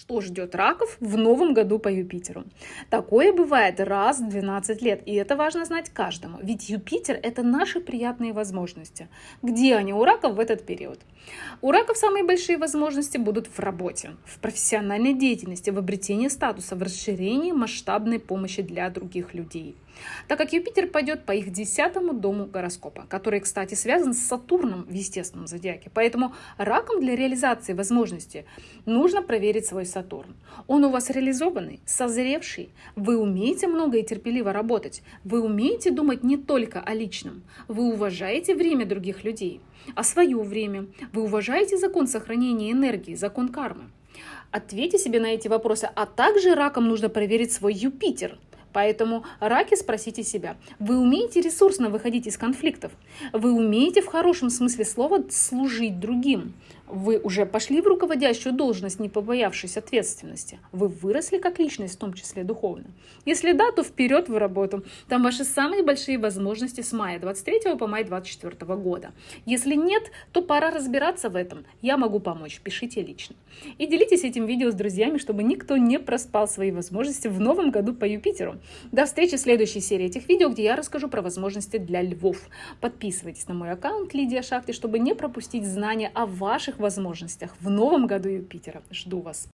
Что ждет раков в новом году по Юпитеру? Такое бывает раз в 12 лет, и это важно знать каждому, ведь Юпитер – это наши приятные возможности. Где они у раков в этот период? У раков самые большие возможности будут в работе, в профессиональной деятельности, в обретении статуса, в расширении масштабной помощи для других людей так как Юпитер пойдет по их десятому дому гороскопа, который, кстати, связан с Сатурном в естественном зодиаке. Поэтому раком для реализации возможности нужно проверить свой Сатурн. Он у вас реализованный, созревший, вы умеете много и терпеливо работать, вы умеете думать не только о личном, вы уважаете время других людей, а свое время, вы уважаете закон сохранения энергии, закон кармы. Ответьте себе на эти вопросы, а также раком нужно проверить свой Юпитер – Поэтому раки спросите себя, вы умеете ресурсно выходить из конфликтов? Вы умеете в хорошем смысле слова служить другим? Вы уже пошли в руководящую должность, не побоявшись ответственности. Вы выросли как личность, в том числе духовно. Если да, то вперед в работу. Там ваши самые большие возможности с мая 23 по май 24 года. Если нет, то пора разбираться в этом. Я могу помочь. Пишите лично. И делитесь этим видео с друзьями, чтобы никто не проспал свои возможности в новом году по Юпитеру. До встречи в следующей серии этих видео, где я расскажу про возможности для львов. Подписывайтесь на мой аккаунт Лидия Шахты, чтобы не пропустить знания о ваших возможностях в новом году Юпитера. Жду вас!